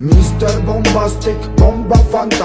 Mr. Bombastic, bomba fantastic